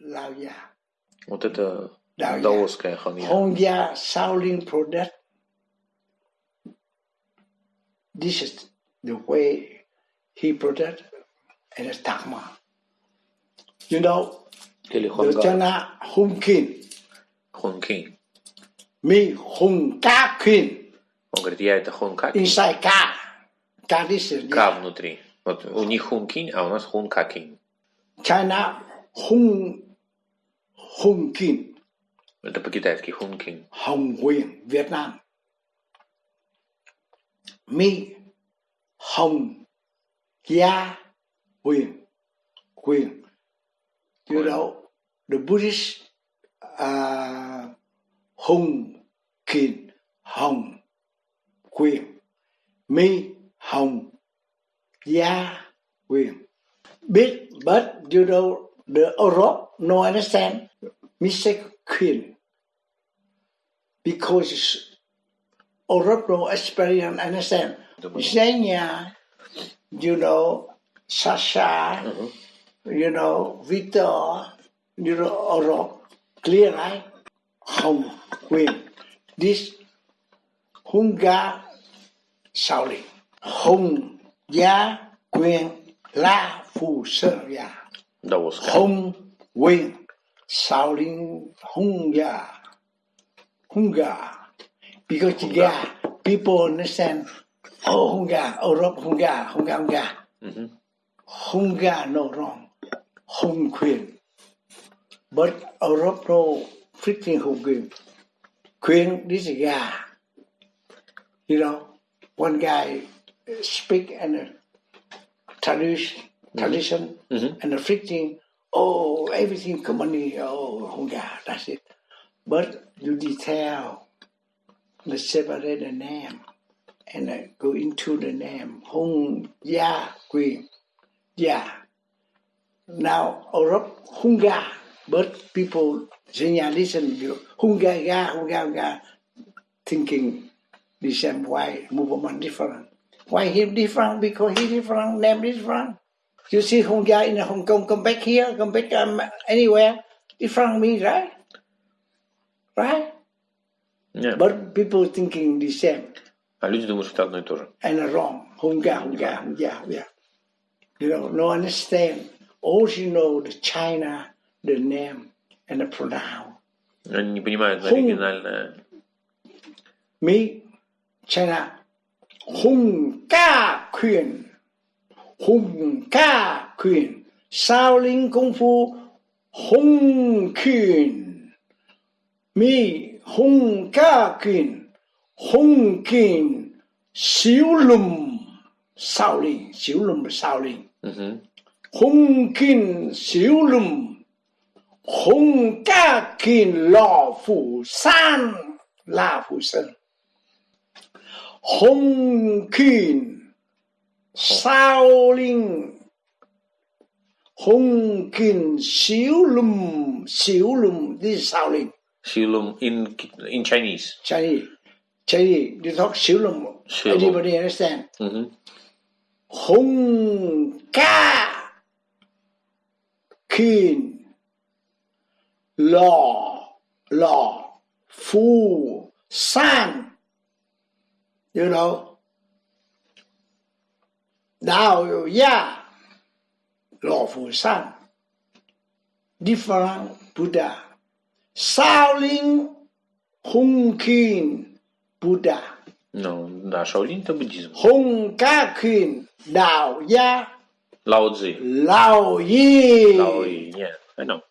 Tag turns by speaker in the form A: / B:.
A: Lao-Ya.
B: Вот это
A: Lao-Ya.
B: даосская ханья.
A: Hongya Shaolin product. This is the way he product and it's Dharma. You know,
B: Или
A: the
B: Хонга.
A: China Hung King,
B: Хонкин.
A: me Hung Ka King,
B: Он говорит, я это Хонкакин.
A: inside Ka. Ka this is
B: Ка внутри. Вот у них Хункин, а у нас Хункакин.
A: China Hung Hung King,
B: Это по-китайски Хункин.
A: Hồng Quyền, Việt Nam. Me Hồng Gia Quyền, Quyền. You
B: Quyền.
A: know, the Buddhist uh, Hùng Kiền Hồng Quyền. Me Hồng Gia Quyền. Big, but you know, the Europe no understand. Mistake Queen. Because Europe no experience understand. Xenia, you know, Sasha, mm-hmm. you know, Victor, you know, Europe, clear right? Hồng Quyền. This Hunga Shaolin. Hùng Gia Quyền La Phù Sơ Đâu
B: skal
A: hùng Nguyên Sao Linh Hung Gà. Hung Gà. Because yeah, people understand. Oh Hung Gà, Europe Hung Gà, Hung
B: Gà
A: Hung Gà. Hung Gà no wrong. Hung Quyền. But Europe no freaking Hung Quyền. Quyền this is Gà. You know, one guy speak and uh, traduce tradition
B: Mhm.
A: and the freaking, oh, everything company, oh, Hunga, that's it. But you detail, the separate the name, and uh, go into the name, Hung Ya Queen, yeah. Now, Europe, Hunga, but people, you, Hunga, ya, Hunga, Hunga, thinking the same why movement different. Why he different? Because he different, name different. You see Hunga in Hong Kong, come back here, come back um, anywhere, different me, right? Right?
B: Нет.
A: But people thinking the same
B: А люди думают, что это одно и то же.
A: and wrong. Hunga, Hunga, Hunga, yeah. You know, no understand. All you know the China, the name and the pronoun.
B: Они не понимают
A: Хун.
B: оригинальное.
A: Me, China, 洪家拳，少林功夫，洪拳，咪洪家拳，洪拳小龙，少林小龙咪少
B: 林，
A: 嗯哼，洪拳小龙，洪家拳老虎山，老虎山，洪拳。sao linh hùng kin xiu lùm xiu lùm. Đi is sao
B: linh xiu lùm in in Chinese.
A: Chinese. Chinese. You talk xiu lum anybody understand?
B: Mm
A: -hmm. hùng ca. Kin lò. Lò. Phu san. You know? Now you yeah, lawful San, different Buddha, Sao Ling Hung Kin Buddha.
B: No, da, Shaolin to buddhism.
A: Hung Ka Kin Dao Ya.
B: Lao Tzu.
A: Lao Yi.
B: Lao Yi, yeah, I know.